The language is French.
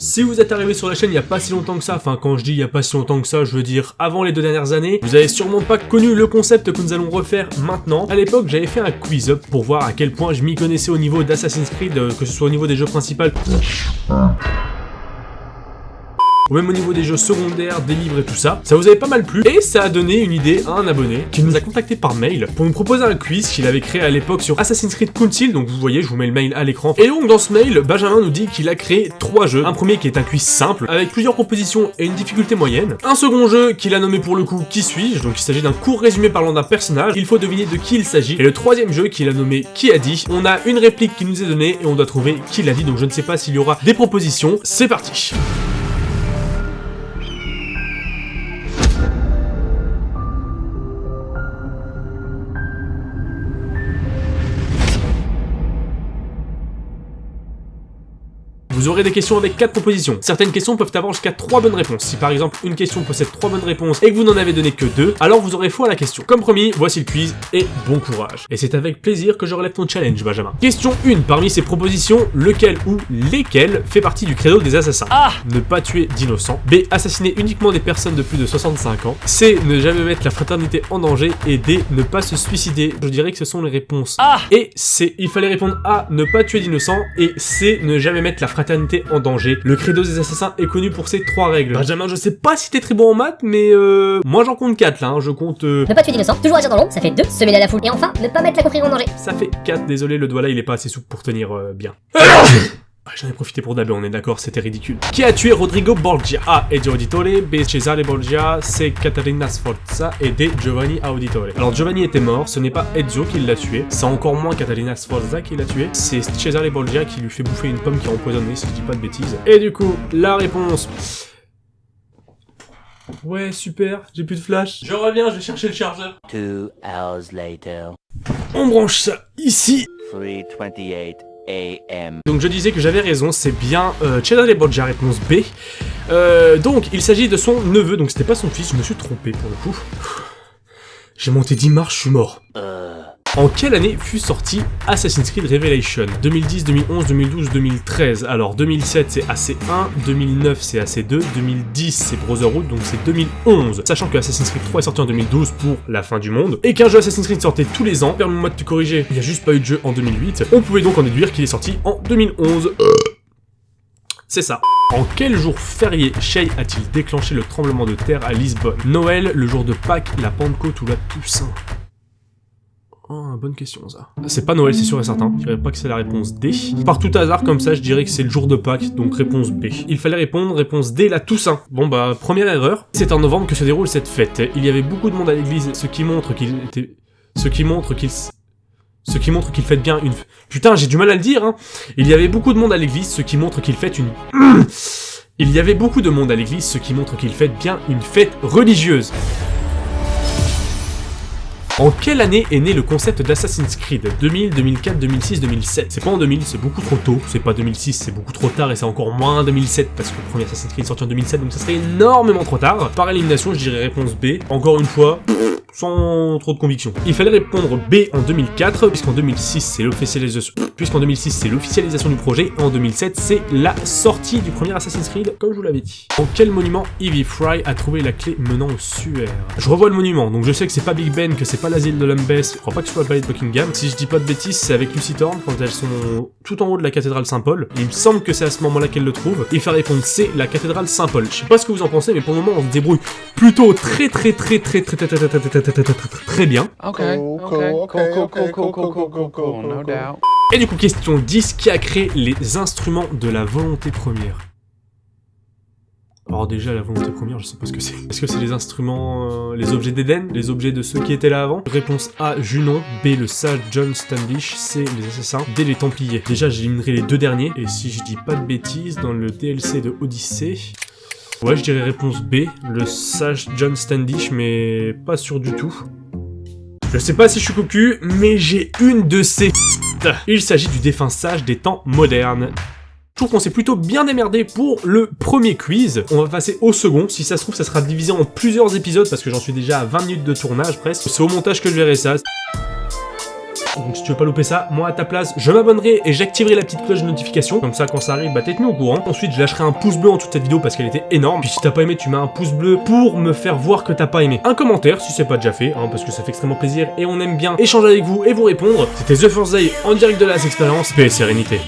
Si vous êtes arrivé sur la chaîne il n'y a pas si longtemps que ça, enfin quand je dis il n'y a pas si longtemps que ça, je veux dire avant les deux dernières années, vous avez sûrement pas connu le concept que nous allons refaire maintenant. À l'époque j'avais fait un quiz up pour voir à quel point je m'y connaissais au niveau d'Assassin's Creed, euh, que ce soit au niveau des jeux principaux ou même au niveau des jeux secondaires, des livres et tout ça. Ça vous avait pas mal plu, et ça a donné une idée à un abonné qui nous a contacté par mail pour nous proposer un quiz qu'il avait créé à l'époque sur Assassin's Creed Council, donc vous voyez, je vous mets le mail à l'écran. Et donc dans ce mail, Benjamin nous dit qu'il a créé trois jeux. Un premier qui est un quiz simple, avec plusieurs propositions et une difficulté moyenne. Un second jeu qu'il a nommé pour le coup Qui suis-je, donc il s'agit d'un court résumé parlant d'un personnage, il faut deviner de qui il s'agit. Et le troisième jeu qu'il a nommé Qui a dit, on a une réplique qui nous est donnée et on doit trouver qui l'a dit, donc je ne sais pas s'il y aura des propositions. C'est parti Vous aurez des questions avec 4 propositions. Certaines questions peuvent avoir jusqu'à 3 bonnes réponses. Si par exemple une question possède 3 bonnes réponses et que vous n'en avez donné que 2, alors vous aurez faux à la question. Comme promis, voici le quiz et bon courage. Et c'est avec plaisir que je relève ton challenge, Benjamin. Question 1. Parmi ces propositions, lequel ou lesquels fait partie du credo des assassins? A. Ne pas tuer d'innocents. B. Assassiner uniquement des personnes de plus de 65 ans. C. Ne jamais mettre la fraternité en danger. Et D. Ne pas se suicider. Je dirais que ce sont les réponses A et C. Il fallait répondre A. Ne pas tuer d'innocents. Et C. Ne jamais mettre la fraternité en danger. Le credo des assassins est connu pour ses trois règles. Benjamin, je sais pas si t'es très bon en maths, mais euh... Moi j'en compte 4 là, hein. je compte... Euh... Ne pas tuer d'innocents, toujours agir dans l'ombre, ça fait 2, se mêler à la foule, et enfin, ne pas mettre la confrérie en danger. Ça fait 4, désolé, le doigt là il est pas assez souple pour tenir euh, bien. J'en ai profité pour dabber, on est d'accord, c'était ridicule. Qui a tué Rodrigo Borgia? A. Ezio Auditore, B. Cesare Borgia, C. Caterina Sforza et D. Giovanni Auditore. Alors Giovanni était mort, ce n'est pas Ezio qui l'a tué, c'est encore moins Caterina Sforza qui l'a tué, c'est Cesare Borgia qui lui fait bouffer une pomme qui est empoisonnée, si je dis pas de bêtises. Et du coup, la réponse... Ouais, super, j'ai plus de flash. Je reviens, je vais chercher le chargeur. Two hours later. On branche ça ici. 328 AM. Donc je disais que j'avais raison, c'est bien euh, Cesare Borgia, réponse B. Euh, donc il s'agit de son neveu, donc c'était pas son fils, je me suis trompé pour le coup. J'ai monté 10 marches, je suis mort. Euh. En quelle année fut sorti Assassin's Creed Revelation 2010, 2011, 2012, 2013 Alors 2007 c'est AC1, 2009 c'est AC2, 2010 c'est Brotherhood, donc c'est 2011. Sachant que Assassin's Creed 3 est sorti en 2012 pour la fin du monde, et qu'un jeu Assassin's Creed sortait tous les ans, permets-moi de te corriger, il n'y a juste pas eu de jeu en 2008, on pouvait donc en déduire qu'il est sorti en 2011. C'est ça. En quel jour férié Shay a-t-il déclenché le tremblement de terre à Lisbonne Noël, le jour de Pâques, la Pentecôte ou la Toussaint Oh, bonne question ça. C'est pas Noël, c'est sûr et certain. Je dirais pas que c'est la réponse D. Par tout hasard, comme ça, je dirais que c'est le jour de Pâques, donc réponse B. Il fallait répondre réponse D, la Toussaint. Bon bah, première erreur. C'est en novembre que se déroule cette fête. Il y avait beaucoup de monde à l'église, ce qui montre qu'il était... Ce qui montre qu'il... Ce qui montre qu'il fête bien une... Putain, j'ai du mal à le dire, hein. Il y avait beaucoup de monde à l'église, ce qui montre qu'il fête une... Il y avait beaucoup de monde à l'église, ce qui montre qu'il fête bien une fête religieuse. En quelle année est né le concept d'Assassin's Creed 2000, 2004, 2006, 2007 C'est pas en 2000, c'est beaucoup trop tôt, c'est pas 2006, c'est beaucoup trop tard et c'est encore moins 2007 parce que le premier Assassin's Creed sorti en 2007 donc ça serait énormément trop tard. Par élimination, je dirais réponse B. Encore une fois, sans trop de conviction. Il fallait répondre B en 2004, puisqu'en 2006 c'est l'officialisation puisqu'en 2006 c'est l'officialisation du projet, et en 2007 c'est la sortie du premier Assassin's Creed, comme je vous l'avais dit. En quel monument Evie Fry a trouvé la clé menant au suaire Je revois le monument, donc je sais que c'est pas Big Ben, que c'est pas l'asile de Lambeth, je crois pas que ce soit le palais de Buckingham. Si je dis pas de bêtises, c'est avec Lucy Thorne, quand elles sont tout en haut de la cathédrale Saint-Paul. Il me semble que c'est à ce moment-là qu'elle le trouve. Il fait répondre C, la cathédrale Saint-Paul. Je sais pas ce que vous en pensez, mais pour le moment on se débrouille plutôt très très très très très très très très très très très très bien. Ok, ok. Et du coup, question 10, qui a créé les instruments de la volonté première alors déjà, la volonté première, je sais pas ce que c'est. Est-ce que c'est les instruments, euh, les objets d'Eden Les objets de ceux qui étaient là avant? Réponse A, Junon. B, le sage John Standish. C, les assassins. D, les Templiers. Déjà, j'éliminerai les deux derniers. Et si je dis pas de bêtises, dans le DLC de Odyssey... Ouais, je dirais réponse B, le sage John Standish, mais pas sûr du tout. Je sais pas si je suis cocu, mais j'ai une de ces Il s'agit du défunt sage des temps modernes. Je trouve qu'on s'est plutôt bien démerdé pour le premier quiz. On va passer au second. Si ça se trouve, ça sera divisé en plusieurs épisodes parce que j'en suis déjà à 20 minutes de tournage presque. C'est au montage que je verrai ça. Donc si tu veux pas louper ça, moi à ta place, je m'abonnerai et j'activerai la petite cloche de notification. Comme ça, quand ça arrive, bah t'es tenu au courant. Ensuite, je lâcherai un pouce bleu en toute cette vidéo parce qu'elle était énorme. Puis si t'as pas aimé, tu mets un pouce bleu pour me faire voir que t'as pas aimé. Un commentaire si c'est pas déjà fait, hein, parce que ça fait extrêmement plaisir et on aime bien échanger avec vous et vous répondre. C'était The First Day en direct de la expérience. Paix et sérénité.